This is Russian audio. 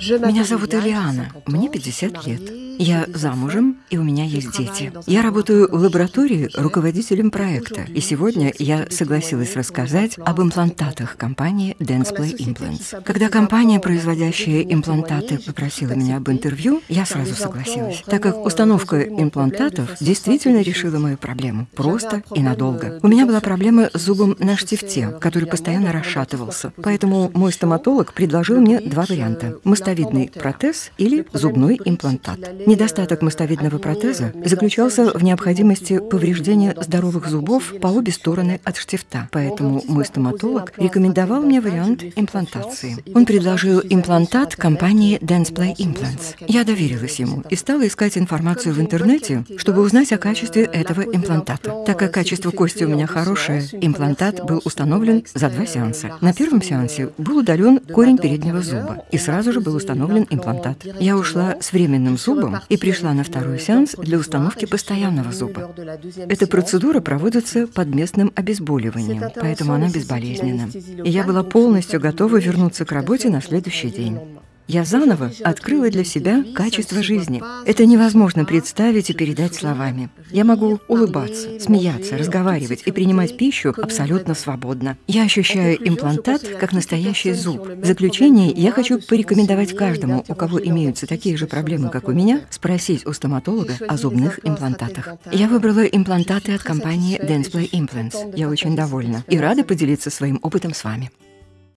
Меня зовут Элиана, мне 50 лет. Я замужем, и у меня есть дети. Я работаю в лаборатории руководителем проекта, и сегодня я согласилась рассказать об имплантатах компании Densplay Implants. Когда компания, производящая имплантаты, попросила меня об интервью, я сразу согласилась, так как установка имплантатов действительно решила мою проблему, просто и надолго. У меня была проблема с зубом на штифте, который постоянно расшатывался, поэтому мой стоматолог предложил мне два варианта – мостовидный протез или зубной имплантат. Недостаток мостовидного протеза заключался в необходимости повреждения здоровых зубов по обе стороны от штифта, поэтому мой стоматолог рекомендовал мне вариант имплантации. Он предложил имплантат компании Densplay Implants. Я доверилась ему и стала искать информацию в интернете, чтобы узнать о качестве этого имплантата. Так как качество кости у меня хорошее, имплантат был установлен за два сеанса. На первом сеансе был удален корень переднего зуба, и сразу же был установлен имплантат. Я ушла с временным зубом и пришла на второй сеанс для установки постоянного зуба. Эта процедура проводится под местным обезболиванием, поэтому она безболезненна. И я была полностью готова вернуться к работе на следующий день. Я заново открыла для себя качество жизни. Это невозможно представить и передать словами. Я могу улыбаться, смеяться, разговаривать и принимать пищу абсолютно свободно. Я ощущаю имплантат как настоящий зуб. В заключение я хочу порекомендовать каждому, у кого имеются такие же проблемы, как у меня, спросить у стоматолога о зубных имплантатах. Я выбрала имплантаты от компании Densplay Implants. Я очень довольна и рада поделиться своим опытом с вами.